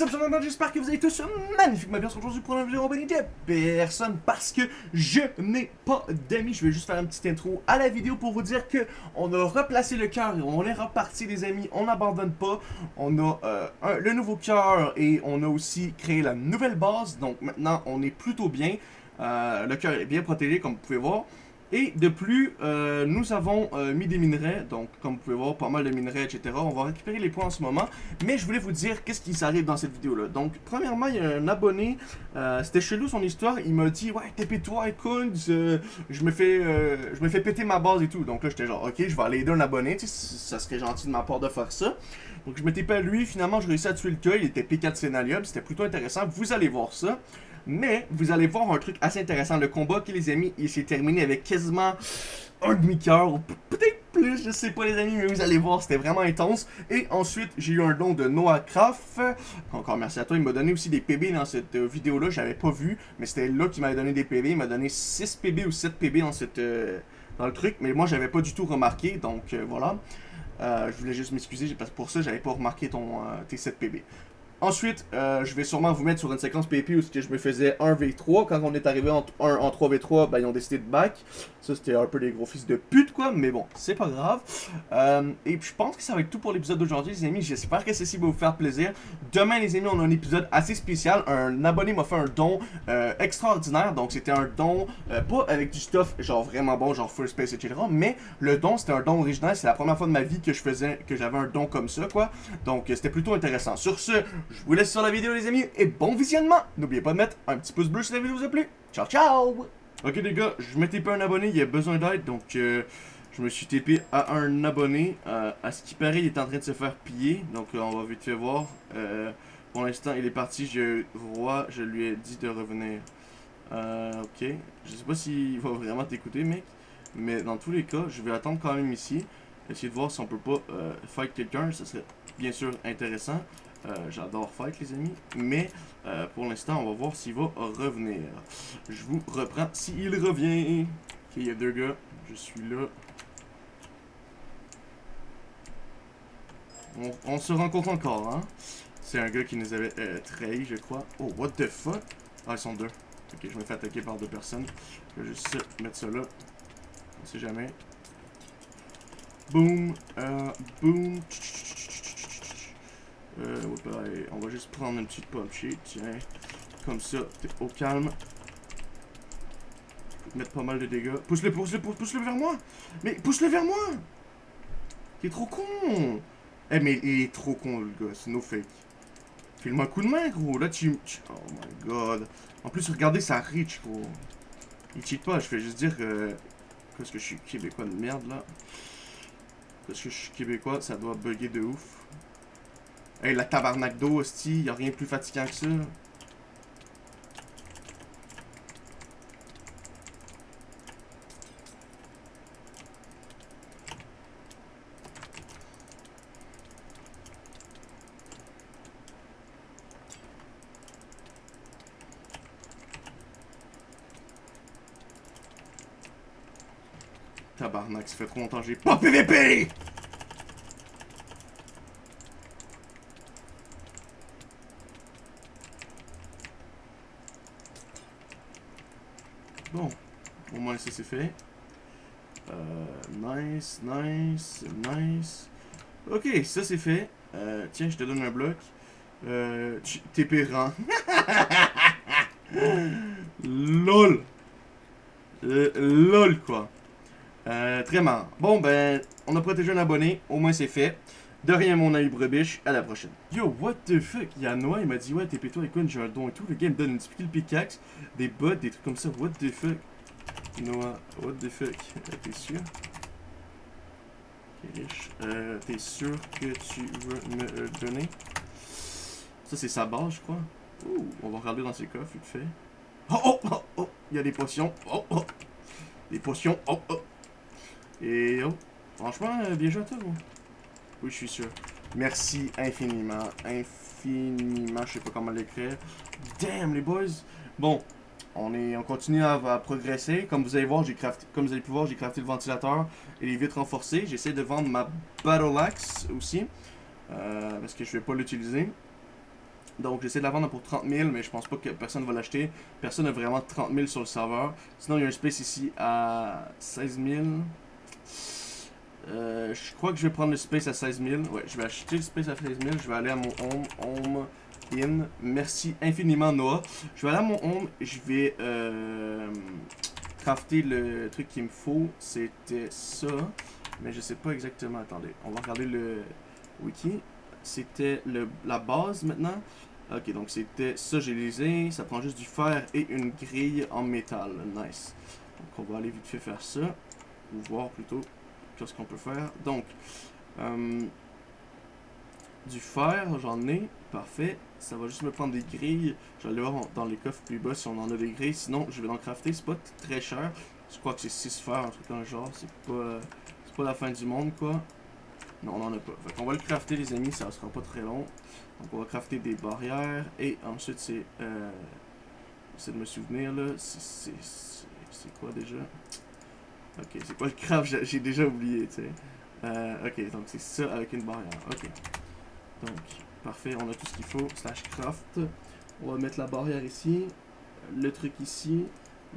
J'espère que vous allez tous magnifiquement bien aujourd'hui pour une vidéo compagnie de personne parce que je n'ai pas d'amis. Je vais juste faire une petite intro à la vidéo pour vous dire que on a replacé le cœur et on est reparti les amis, on n'abandonne pas. On a euh, le nouveau cœur et on a aussi créé la nouvelle base, donc maintenant on est plutôt bien. Euh, le cœur est bien protégé comme vous pouvez voir. Et de plus, euh, nous avons euh, mis des minerais, donc comme vous pouvez voir, pas mal de minerais, etc. On va récupérer les points en ce moment. Mais je voulais vous dire qu'est-ce qui s'arrive dans cette vidéo-là. Donc, premièrement, il y a un abonné, euh, c'était chelou son histoire, il m'a dit « Ouais, TP toi, écoute, je me fais je me fais péter ma base et tout. » Donc là, j'étais genre « Ok, je vais aller aider un abonné, tu sais, ça serait gentil de ma part de faire ça. » Donc je TP à lui, finalement, je réussi à tuer le cas, il était P4 Scénalium, c'était plutôt intéressant, vous allez voir ça. Mais vous allez voir un truc assez intéressant. Le combat, qui les amis, il s'est terminé avec quasiment un demi-cœur, peut-être plus, je sais pas les amis, mais vous allez voir, c'était vraiment intense. Et ensuite, j'ai eu un don de Noah Craft. Encore merci à toi, il m'a donné aussi des PB dans cette euh, vidéo-là, j'avais pas vu, mais c'était là qu'il m'avait donné des PB. Il m'a donné 6 PB ou 7 PB dans, cette, euh, dans le truc, mais moi j'avais pas du tout remarqué, donc euh, voilà. je voulais juste m'excuser, parce pour ça, j'avais pas remarqué ton, tes 7 PB. Ensuite, euh, je vais sûrement vous mettre sur une séquence PP où je me faisais 1v3. Quand on est arrivé en, en 3v3, ben, ils ont décidé de back. Ça, c'était un peu des gros fils de pute, quoi. Mais bon, c'est pas grave. Euh, et puis, je pense que ça va être tout pour l'épisode d'aujourd'hui, les amis. J'espère que ceci va vous faire plaisir. Demain, les amis, on a un épisode assez spécial. Un abonné m'a fait un don euh, extraordinaire. Donc, c'était un don, pas avec du stuff genre vraiment bon, genre First Space, etc. Mais le don, c'était un don original. C'est la première fois de ma vie que je faisais, que j'avais un don comme ça, quoi. Donc, c'était plutôt intéressant. Sur ce, je vous laisse sur la vidéo les amis et bon visionnement N'oubliez pas de mettre un petit pouce bleu si la vidéo vous a plu. Ciao ciao Ok les gars, je m'étais pas un abonné, il a besoin d'aide donc euh, je me suis TP à un abonné. Euh, à ce qui paraît, il est en train de se faire piller donc euh, on va vite fait voir. pour l'instant, il est parti, je roi, je lui ai dit de revenir. ok, je sais pas s'il va vraiment t'écouter mec, mais dans tous les cas, je vais attendre quand même ici. Essayer de voir si on peut pas fight quelqu'un, ça serait bien sûr intéressant. Euh, j'adore fight les amis, mais euh, pour l'instant on va voir s'il va revenir. Je vous reprends s'il revient. Ok, il y a deux gars, je suis là. On, se rencontre encore, hein. C'est un gars qui nous avait euh, trahi, je crois. Oh, what the fuck? Ah, ils sont deux. Ok, je me fais attaquer par deux personnes. Je vais juste mettre ça là. On sait jamais. Boom. Euh, boom. Euh, on va juste prendre une petite punchée, tiens. Comme ça, t'es au calme. Mettre pas mal de dégâts. Pousse-le, pousse-le, pousse-le vers moi Mais pousse-le vers moi Il est trop con Eh, mais il est trop con, le gars, c'est no fake. File-moi un coup de main, gros. Là, tu... Oh my god. En plus, regardez sa reach, gros. Il cheat pas, je fais juste dire que... Parce que je suis québécois de merde, là. Parce que je suis québécois, ça doit bugger de ouf. Hey, la tabarnak d'eau, hostie, y'a rien de plus fatigant que ça. Tabarnak, ça fait trop longtemps que j'ai pas PVP! Bon, ça c'est fait. Euh, nice, nice, nice. Ok, ça c'est fait. Euh, tiens, je te donne un bloc. Euh, T'es pérant. LOL. Euh, LOL, quoi. Très marrant. Bon, ben, on a protégé un abonné. Au moins, c'est fait. De rien, mon ami Brebiche. À la prochaine. Yo, what the fuck? Il y a Noah, il m'a dit, ouais, t'es toi écoute, j'ai un don et tout. Le gars, il me donne une skill pickaxe, des bots, des trucs comme ça. What the fuck? Noah, what the fuck? Euh, t'es sûr? Euh, t'es sûr que tu veux me le donner? Ça, c'est sa base, je crois. Ouh, on va regarder dans ses coffres, vite fait. Oh, oh, oh, oh! Il y a des potions. Oh, oh! Des potions. Oh, oh! Et oh! Franchement, euh, bien joué à toi, gros. Oui, je suis sûr. Merci infiniment. Infiniment. Je sais pas comment l'écrire. Damn, les boys. Bon. On, est, on continue à, progresser. Comme vous allez voir, j'ai comme vous allez pouvoir, j'ai crafté le ventilateur et les vitres renforcées. J'essaie de vendre ma Battle Axe aussi. Euh, parce que je vais pas l'utiliser. Donc j'essaie de la vendre pour 30 000, mais je pense pas que personne va l'acheter. Personne n'a vraiment 30 000 sur le serveur. Sinon, il y a un space ici à 16 000. Euh, je crois que je vais prendre le space à 16 000. Ouais, je vais acheter le space à 16 000. Je vais aller à mon home. Home. Merci infiniment, Noah. Je vais aller à mon home. Je vais euh, crafter le truc qu'il me faut. C'était ça. Mais je sais pas exactement. Attendez. On va regarder le wiki. C'était la base maintenant. Ok, donc c'était ça, j'ai lisé. Ça prend juste du fer et une grille en métal. Nice. Donc on va aller vite fait faire ça. Ou voir plutôt qu'est-ce qu'on peut faire. Donc, euh, du fer, j'en ai. Parfait. Ça va juste me prendre des grilles. Je vais aller voir dans les coffres plus bas si on en a des grilles. Sinon, je vais en crafter. C'est pas très cher. Je crois que c'est 6 fer, un truc dans le genre. C'est pas, c'est pas la fin du monde, quoi. Non, on en a pas. Fait qu'on va le crafter, les amis. Ça sera pas très long. Donc, on va crafter des barrières. Et ensuite, c'est... Euh, J'essaie de me souvenir, là. C'est quoi, déjà? Ok, c'est quoi le craft? J'ai déjà oublié, tu sais. Euh, ok, donc c'est ça avec une barrière. Ok. Donc, parfait, on a tout ce qu'il faut. Slash craft. On va mettre la barrière ici. Le truc ici.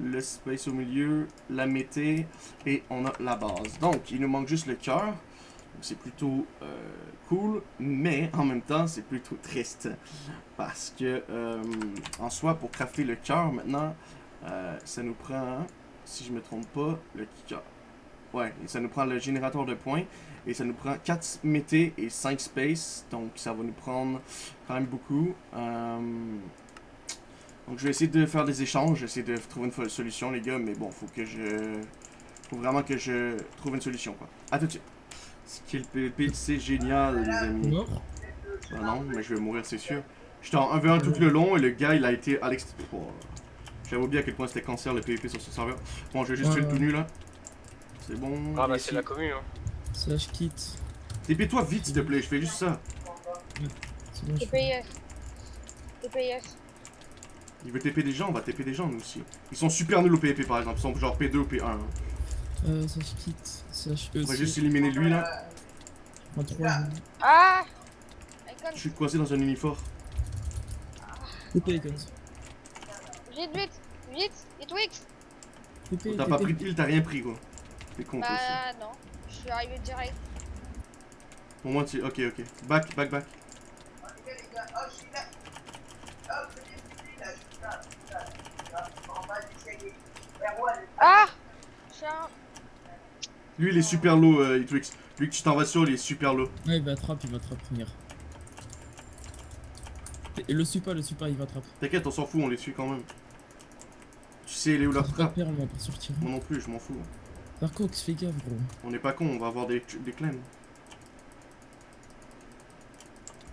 Le space au milieu. La mété. Et on a la base. Donc, il nous manque juste le cœur. C'est plutôt euh, cool. Mais, en même temps, c'est plutôt triste. Parce que, euh, en soi, pour crafter le cœur, maintenant, euh, ça nous prend si je me trompe pas, le kicker. Ouais, et ça nous prend le générateur de points. Et ça nous prend 4 mété et 5 space. Donc ça va nous prendre quand même beaucoup. Euh, donc je vais essayer de faire des échanges. J'essaie de trouver une solution les gars. Mais bon, faut que je... Faut vraiment que je trouve une solution quoi. A tout de suite. Skill PvP, c'est génial les amis. Ah non, mais je vais mourir c'est sûr. J'étais en 1v1 tout le long et le gars il a été à l'extérieur. J'avais oublié à quel point c'était cancer le PvP sur ce serveur. Bon, je vais juste tuer le tout nu là. C'est bon. Ah bah c'est la commune hein. Slash kit. TP-toi vite s'il te plaît, je fais juste ça. C'est bon, TPS. TPS. Il veut TP des gens, on va TP des gens nous aussi. Ils sont super nuls au PvP par exemple, ils sont genre P2 ou P1. Hein. Euh, slash kit, slash E. On va juste éliminer lui là. En 3. Ah Je suis coincé dans un uniforme. TP Icons. Vite, vite Vite Et Twix T'as pas pris de heal, t'as rien pris quoi. T'es con Bah non, je suis arrivé direct. Pour moi tu... Ok ok. Back, back, back. Ah Lui il est super low, euh, Twix. Lui que tu t'en vas sur, il est super low. Ouais, il va attraper, il va attraper. Et le super, le super, il va attraper. T'inquiète, on s'en fout, on les suit quand même. Tu sais, il est où leur trappe Moi non plus, je m'en fous. Darkox, fais gaffe, gros. On n'est pas con, on va avoir des, des claims.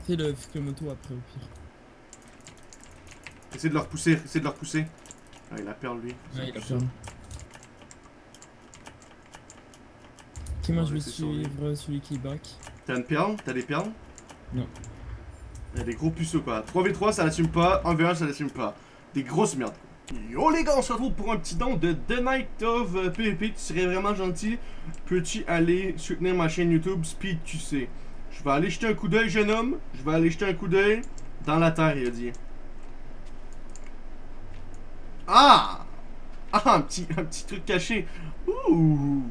Fais le, moto après, au pire. Essaye de leur pousser, essaye de leur pousser. Ah, il a perdu lui. Ouais, il a perdu. Ok, moi je vais suivre celui qui back. T'as une perle T'as des perles Non. Il y a des gros puceaux quoi. 3v3 ça l'assume pas, 1v1 ça l'assume pas. Des grosses merdes. Yo les gars, on se retrouve pour un petit don de The Night of PvP. Tu serais vraiment gentil. Peux-tu aller soutenir ma chaîne YouTube Speed QC Je vais aller jeter un coup d'œil, jeune homme. Je vais aller jeter un coup d'œil dans la terre, il a dit. Ah Ah, un petit, un petit truc caché. Ouh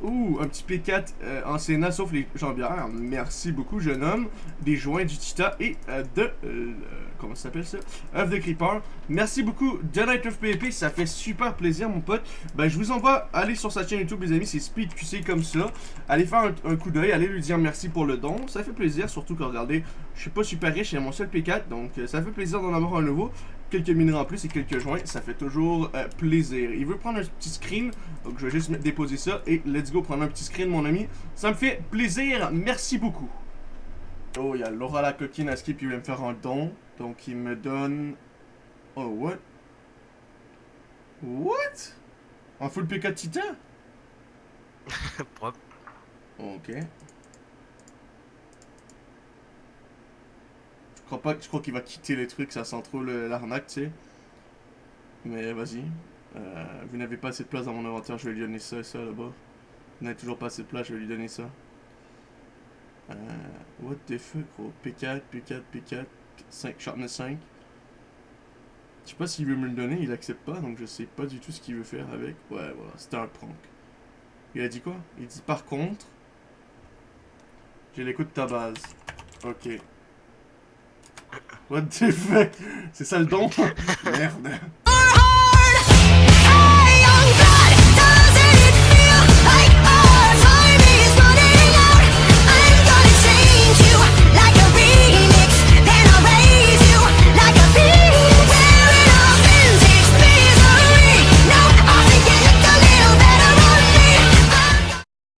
Ouh, un petit P4 euh, en Sénat, sauf les jambières. Merci beaucoup, jeune homme. Des joints du Tita et euh, de... Euh, comment ça s'appelle ça? Œuf de Creeper. Merci beaucoup, The Night of PvP. Ça fait super plaisir, mon pote. Ben, je vous envoie aller sur sa chaîne YouTube, les amis. C'est SpeedQC comme ça. Allez faire un, coup d'œil. Allez lui dire merci pour le don. Ça fait plaisir, surtout que, regardez, je suis pas super riche. J'ai mon seul P4. Donc, ça fait plaisir d'en avoir un nouveau quelques minerais en plus et quelques joints, ça fait toujours euh, plaisir. Il veut prendre un petit screen, donc je vais juste déposer ça et let's go prendre un petit screen mon ami. Ça me fait plaisir, merci beaucoup. Oh, il y a Laura la coquine à skip, il veut me faire un don, donc il me donne... Oh, what? What? Un full PK titan? Propre. Ok. Je crois pas je crois qu'il va quitter les trucs, ça sent trop l'arnaque, tu sais. Mais vas-y. Euh, vous n'avez pas assez de place dans mon inventaire, je vais lui donner ça et ça là-bas. Vous n'avez toujours pas assez de place, je vais lui donner ça. Euh, what the fuck, gros? P4, P4, P4. 5, sharpness 5. Je sais pas s'il veut me le donner, il accepte pas, donc je sais pas du tout ce qu'il veut faire avec. Ouais, voilà, c'était un prank. Il a dit quoi? Il dit par contre, j'ai l'écoute de ta base. Ok. What the fuck? C'est ça le don? Merde.